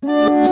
Música